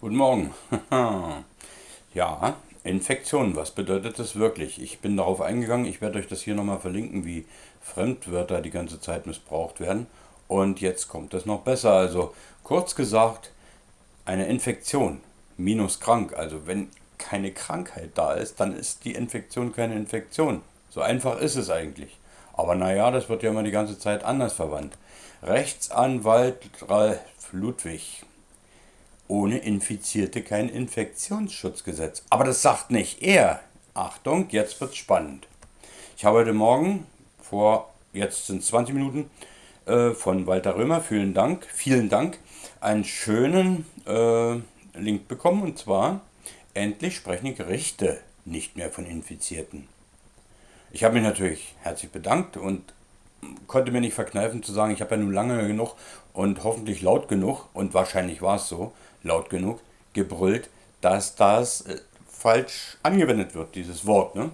Guten Morgen. ja, Infektion, was bedeutet das wirklich? Ich bin darauf eingegangen, ich werde euch das hier nochmal verlinken, wie Fremdwörter die ganze Zeit missbraucht werden. Und jetzt kommt es noch besser. Also kurz gesagt, eine Infektion minus krank. Also wenn keine Krankheit da ist, dann ist die Infektion keine Infektion. So einfach ist es eigentlich. Aber naja, das wird ja immer die ganze Zeit anders verwandt. Rechtsanwalt Ralf Ludwig ohne Infizierte kein Infektionsschutzgesetz. Aber das sagt nicht er. Achtung, jetzt wird's spannend. Ich habe heute Morgen, vor jetzt sind 20 Minuten, äh, von Walter Römer, vielen Dank, vielen Dank, einen schönen äh, Link bekommen und zwar, endlich sprechen die Gerichte nicht mehr von Infizierten. Ich habe mich natürlich herzlich bedankt und konnte mir nicht verkneifen zu sagen, ich habe ja nun lange genug und hoffentlich laut genug, und wahrscheinlich war es so, laut genug, gebrüllt, dass das äh, falsch angewendet wird, dieses Wort. Ne?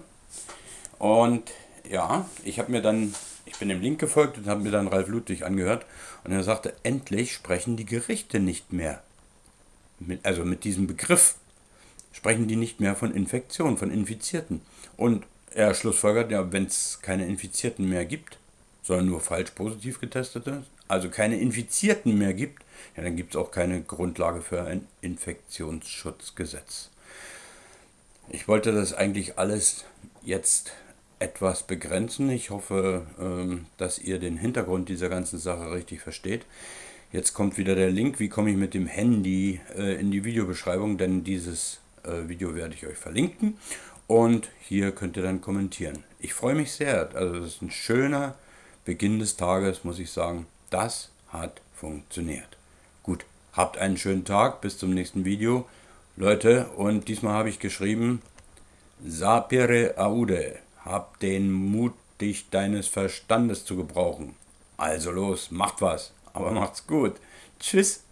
Und ja, ich habe mir dann, ich bin dem Link gefolgt und habe mir dann Ralf Ludwig angehört und er sagte, endlich sprechen die Gerichte nicht mehr, mit, also mit diesem Begriff, sprechen die nicht mehr von Infektion, von Infizierten. Und er schlussfolgert, ja, wenn es keine Infizierten mehr gibt, sondern nur falsch positiv getestete, also keine Infizierten mehr gibt, ja, dann gibt es auch keine Grundlage für ein Infektionsschutzgesetz. Ich wollte das eigentlich alles jetzt etwas begrenzen. Ich hoffe, ähm, dass ihr den Hintergrund dieser ganzen Sache richtig versteht. Jetzt kommt wieder der Link, wie komme ich mit dem Handy äh, in die Videobeschreibung, denn dieses äh, Video werde ich euch verlinken und hier könnt ihr dann kommentieren. Ich freue mich sehr, also das ist ein schöner Beginn des Tages, muss ich sagen. Das hat funktioniert. Gut, habt einen schönen Tag, bis zum nächsten Video. Leute, und diesmal habe ich geschrieben, Sapere aude, hab den Mut, dich deines Verstandes zu gebrauchen. Also los, macht was, aber macht's gut. Tschüss.